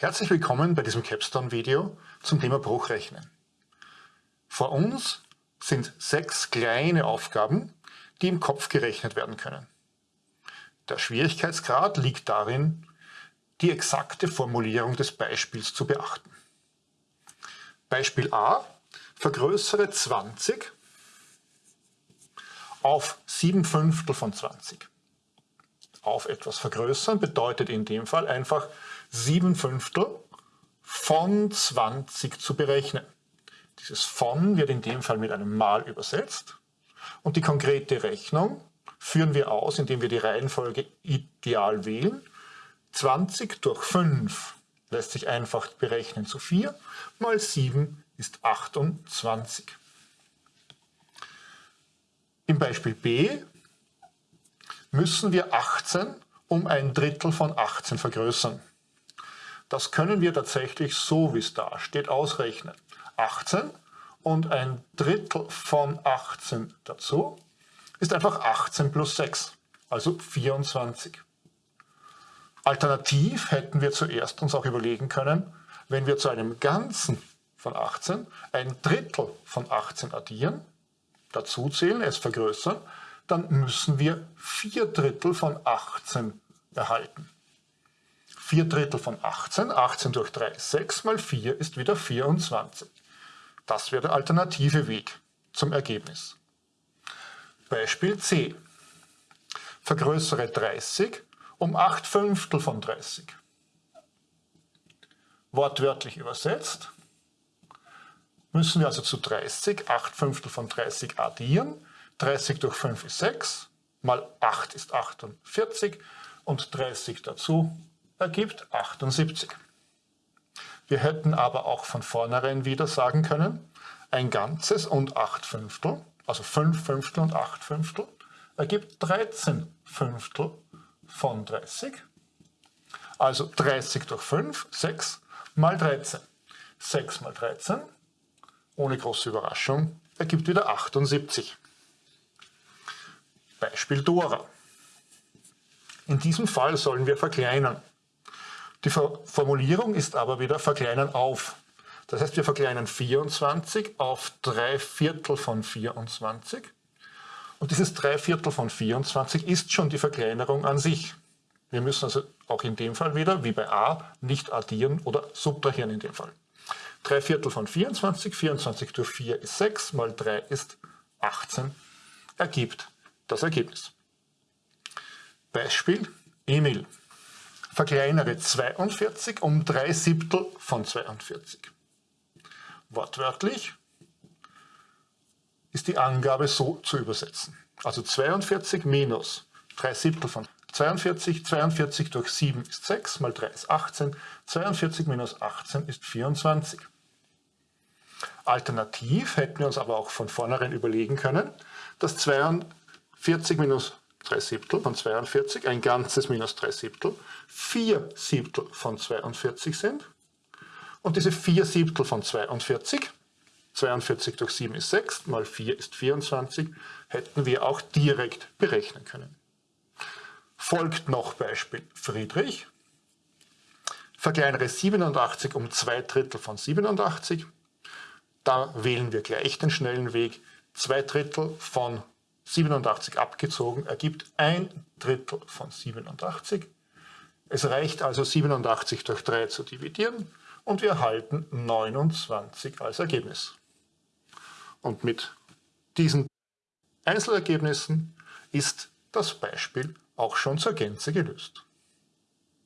Herzlich willkommen bei diesem Capstone-Video zum Thema Bruchrechnen. Vor uns sind sechs kleine Aufgaben, die im Kopf gerechnet werden können. Der Schwierigkeitsgrad liegt darin, die exakte Formulierung des Beispiels zu beachten. Beispiel A. Vergrößere 20 auf 7 Fünftel von 20. Auf etwas vergrößern bedeutet in dem Fall einfach 7 Fünftel von 20 zu berechnen. Dieses von wird in dem Fall mit einem Mal übersetzt und die konkrete Rechnung führen wir aus, indem wir die Reihenfolge ideal wählen. 20 durch 5 lässt sich einfach berechnen zu 4, mal 7 ist 28. Im Beispiel B müssen wir 18 um ein Drittel von 18 vergrößern. Das können wir tatsächlich so, wie es da steht, ausrechnen. 18 und ein Drittel von 18 dazu ist einfach 18 plus 6, also 24. Alternativ hätten wir zuerst uns auch überlegen können, wenn wir zu einem Ganzen von 18 ein Drittel von 18 addieren, dazu zählen, es vergrößern, dann müssen wir 4 Drittel von 18 erhalten. 4 Drittel von 18, 18 durch 3 ist 6, mal 4 ist wieder 24. Das wäre der alternative Weg zum Ergebnis. Beispiel C. Vergrößere 30 um 8 Fünftel von 30. Wortwörtlich übersetzt müssen wir also zu 30 8 Fünftel von 30 addieren. 30 durch 5 ist 6, mal 8 ist 48 und 30 dazu ergibt 78. Wir hätten aber auch von vornherein wieder sagen können, ein Ganzes und 8 Fünftel, also 5 Fünftel und 8 Fünftel, ergibt 13 Fünftel von 30. Also 30 durch 5, 6 mal 13. 6 mal 13, ohne große Überraschung, ergibt wieder 78. Beispiel Dora. In diesem Fall sollen wir verkleinern. Die Formulierung ist aber wieder verkleinern auf. Das heißt, wir verkleinern 24 auf 3 Viertel von 24. Und dieses 3 Viertel von 24 ist schon die Verkleinerung an sich. Wir müssen also auch in dem Fall wieder, wie bei a, nicht addieren oder subtrahieren in dem Fall. 3 Viertel von 24, 24 durch 4 ist 6, mal 3 ist 18, ergibt das Ergebnis. Beispiel Emil verkleinere 42 um 3 Siebtel von 42. Wortwörtlich ist die Angabe so zu übersetzen. Also 42 minus 3 Siebtel von 42, 42 durch 7 ist 6, mal 3 ist 18, 42 minus 18 ist 24. Alternativ hätten wir uns aber auch von vornherein überlegen können, dass 42 minus 3 Siebtel von 42, ein ganzes minus 3 Siebtel, 4 Siebtel von 42 sind. Und diese 4 Siebtel von 42, 42 durch 7 ist 6, mal 4 ist 24, hätten wir auch direkt berechnen können. Folgt noch Beispiel Friedrich. Verkleinere 87 um 2 Drittel von 87. Da wählen wir gleich den schnellen Weg. 2 Drittel von 87 abgezogen ergibt ein Drittel von 87. Es reicht also 87 durch 3 zu dividieren und wir erhalten 29 als Ergebnis. Und mit diesen Einzelergebnissen ist das Beispiel auch schon zur Gänze gelöst.